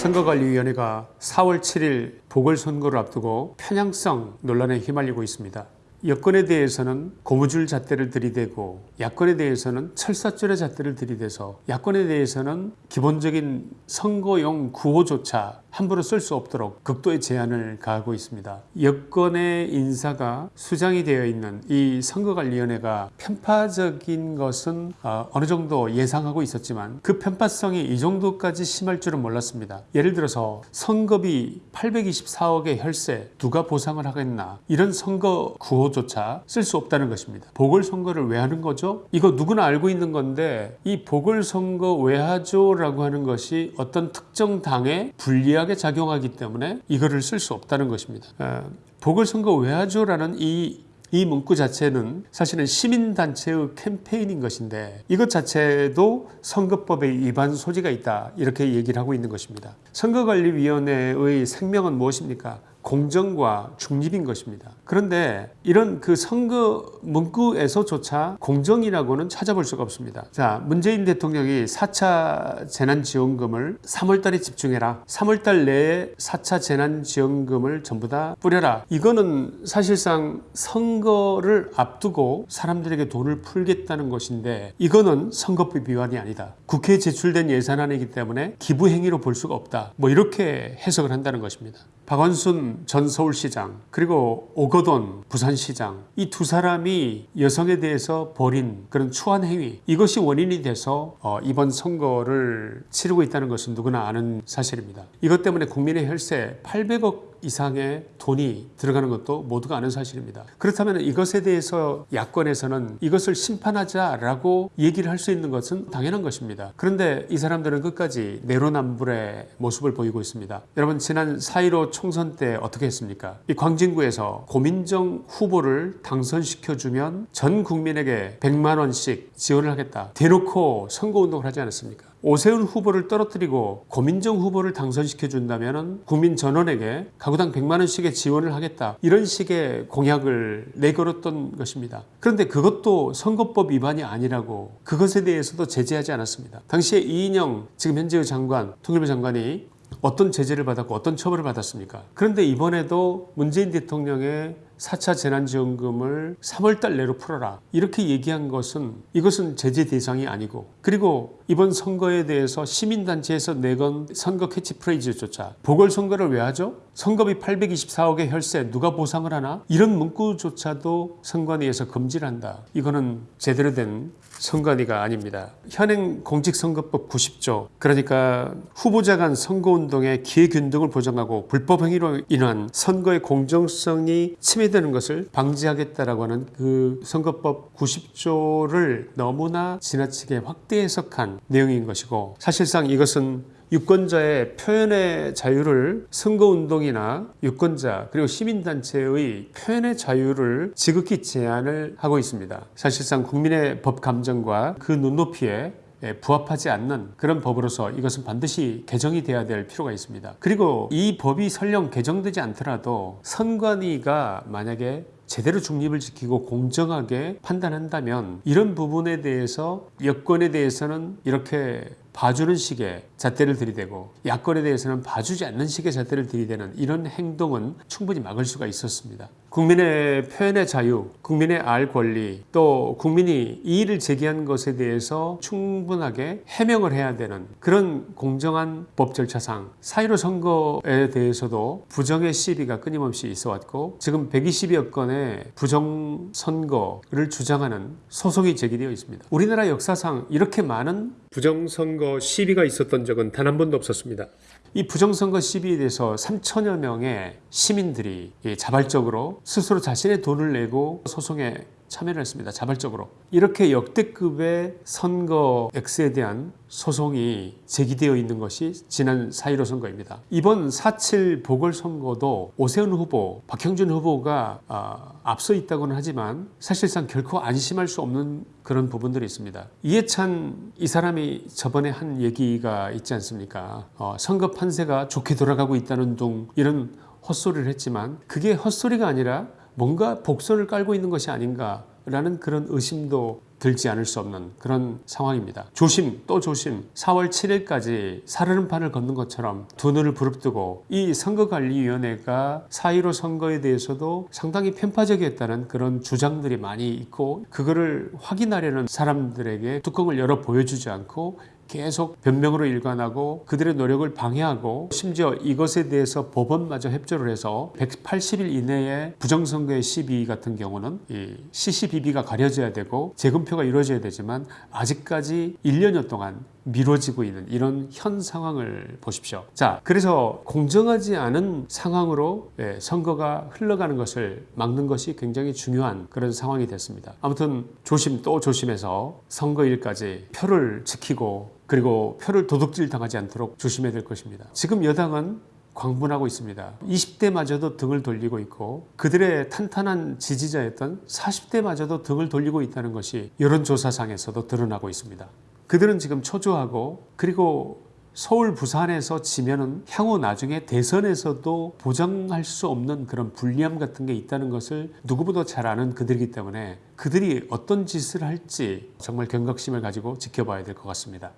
선거관리위원회가 4월 7일 보궐선거를 앞두고 편향성 논란에 휘말리고 있습니다. 여권에 대해서는 고무줄 잣대를 들이대고 야권에 대해서는 철사줄의 잣대를 들이대서 야권에 대해서는 기본적인 선거용 구호조차 함부로 쓸 수 없도록 극도의 제한을 가하고 있습니다. 여권의 인사가 수장이 되어 있는 이 선거관리위원회가 편파적인 것은 어, 어느 정도 예상하고 있었지만 그 편파성이 이 정도까지 심할 줄은 몰랐습니다. 예를 들어서 선거비 824억의 혈세 누가 보상을 하겠나 이런 선거 구호조차 쓸 수 없다는 것입니다. 보궐선거를 왜 하는 거죠? 이거 누구나 알고 있는 건데 이 보궐선거 왜 하죠 라고 하는 것이 어떤 특정 당에 불리 하게 작용하기 때문에 이거를 쓸 수 없다는 것입니다. 어, 보궐선거 왜 하죠라는 이이 문구 자체는 사실은 시민단체의 캠페인인 것인데 이것 자체도 선거법의 위반 소지가 있다 이렇게 얘기를 하고 있는 것입니다. 선거관리위원회의 생명은 무엇입니까? 공정과 중립인 것입니다. 그런데 이런 그 선거 문구에서조차 공정이라고는 찾아볼 수가 없습니다. 자, 문재인 대통령이 4차 재난지원금을 3월달에 집중해라. 3월달 내에 4차 재난지원금을 전부 다 뿌려라. 이거는 사실상 선거를 앞두고 사람들에게 돈을 풀겠다는 것인데 이거는 선거법 위반이 아니다. 국회에 제출된 예산안이기 때문에 기부행위로 볼 수가 없다. 뭐 이렇게 해석을 한다는 것입니다. 박원순 전 서울시장 그리고 오거돈 부산시장 이 두 사람이 여성에 대해서 벌인 그런 추한 행위 이것이 원인이 돼서 어, 이번 선거를 치르고 있다는 것은 누구나 아는 사실입니다. 이것 때문에 국민의 혈세 800억 이상의 돈이 들어가는 것도 모두가 아는 사실입니다. 그렇다면 이것에 대해서 야권에서는 이것을 심판하자라고 얘기를 할 수 있는 것은 당연한 것입니다. 그런데 이 사람들은 끝까지 내로남불의 모습을 보이고 있습니다. 여러분 지난 4.15 총선 때 어떻게 했습니까? 이 광진구에서 고민정 후보를 당선시켜주면 전 국민에게 100만 원씩 지원을 하겠다. 대놓고 선거운동을 하지 않았습니까? 오세훈 후보를 떨어뜨리고 고민정 후보를 당선시켜 준다면 국민 전원에게 가구당 100만 원씩의 지원을 하겠다 이런 식의 공약을 내걸었던 것입니다. 그런데 그것도 선거법 위반이 아니라고 그것에 대해서도 제재하지 않았습니다. 당시에 이인영 지금 현재의 장관 통일부 장관이 어떤 제재를 받았고 어떤 처벌을 받았습니까? 그런데 이번에도 문재인 대통령의 4차 재난지원금을 3월달 내로 풀어라 이렇게 얘기한 것은 이것은 제재 대상이 아니고 그리고 이번 선거에 대해서 시민단체에서 내건 선거 캐치프레이즈조차 보궐선거를 왜 하죠? 선거비 824억의 혈세 누가 보상을 하나? 이런 문구조차도 선관위에서 금지를 한다. 이거는 제대로 된 선관위가 아닙니다. 현행 공직선거법 90조 그러니까 후보자 간 선거운동의 기회균등을 보장하고 불법행위로 인한 선거의 공정성이 침해 되는 것을 방지하겠다라고 하는 그 선거법 90조를 너무나 지나치게 확대 해석한 내용인 것이고 사실상 이것은 유권자의 표현의 자유를 선거운동이나 유권자 그리고 시민단체의 표현의 자유를 지극히 제한을 하고 있습니다. 사실상 국민의 법 감정과 그 눈높이에 부합하지 않는 그런 법으로서 이것은 반드시 개정이 돼야 될 필요가 있습니다. 그리고 이 법이 설령 개정되지 않더라도 선관위가 만약에 제대로 중립을 지키고 공정하게 판단한다면 이런 부분에 대해서 여권에 대해서는 이렇게 봐주는 식의 잣대를 들이대고 야권에 대해서는 봐주지 않는 식의 잣대를 들이대는 이런 행동은 충분히 막을 수가 있었습니다. 국민의 표현의 자유, 국민의 알 권리, 또 국민이 이의를 제기한 것에 대해서 충분하게 해명을 해야 되는 그런 공정한 법 절차상 4.15 선거에 대해서도 부정의 시비가 끊임없이 있어 왔고 지금 120여 건의 부정 선거를 주장하는 소송이 제기되어 있습니다. 우리나라 역사상 이렇게 많은 부정선거 시비가 있었던 적은 단 한 번도 없었습니다. 이 부정선거 시비에 대해서 3천여 명의 시민들이 자발적으로 스스로 자신의 돈을 내고 소송에 참여를 했습니다. 자발적으로. 이렇게 역대급의 선거 X에 대한 소송이 제기되어 있는 것이 지난 4.15 선거입니다. 이번 4.7 보궐선거도 오세훈 후보, 박형준 후보가 어, 앞서 있다고는 하지만 사실상 결코 안심할 수 없는 그런 부분들이 있습니다. 이해찬 이 사람이 저번에 한 얘기가 있지 않습니까? 어, 선거 판세가 좋게 돌아가고 있다는 둥 이런 헛소리를 했지만 그게 헛소리가 아니라 뭔가 복선을 깔고 있는 것이 아닌가 라는 그런 의심도 들지 않을 수 없는 그런 상황입니다. 조심 또 조심 4월 7일까지 사르는 판을 걷는 것처럼 두 눈을 부릅뜨고 이 선거관리위원회가 4.15 선거에 대해서도 상당히 편파적이었다는 그런 주장들이 많이 있고 그거를 확인하려는 사람들에게 뚜껑을 열어 보여주지 않고 계속 변명으로 일관하고 그들의 노력을 방해하고 심지어 이것에 대해서 법원마저 협조를 해서 180일 이내에 부정선거의 시비 같은 경우는 이 CCBB가 가려져야 되고 재검 표가 이루어져야 되지만 아직까지 1년여 동안 미뤄지고 있는 이런 현 상황을 보십시오. 자, 그래서 공정하지 않은 상황으로 예, 선거가 흘러가는 것을 막는 것이 굉장히 중요한 그런 상황이 됐습니다. 아무튼 조심 또 조심해서 선거일까지 표를 지키고 그리고 표를 도둑질 당하지 않도록 조심해야 될 것입니다. 지금 여당은 광분하고 있습니다. 20대마저도 등을 돌리고 있고 그들의 탄탄한 지지자였던 40대마저도 등을 돌리고 있다는 것이 여론조사상에서도 드러나고 있습니다. 그들은 지금 초조하고 그리고 서울 부산에서 지면은 향후 나중에 대선에서도 보장할 수 없는 그런 불리함 같은 게 있다는 것을 누구보다 잘 아는 그들이기 때문에 그들이 어떤 짓을 할지 정말 경각심을 가지고 지켜봐야 될 것 같습니다.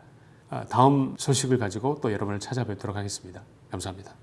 아, 다음 소식을 가지고 또 여러분을 찾아뵙도록 하겠습니다. 감사합니다.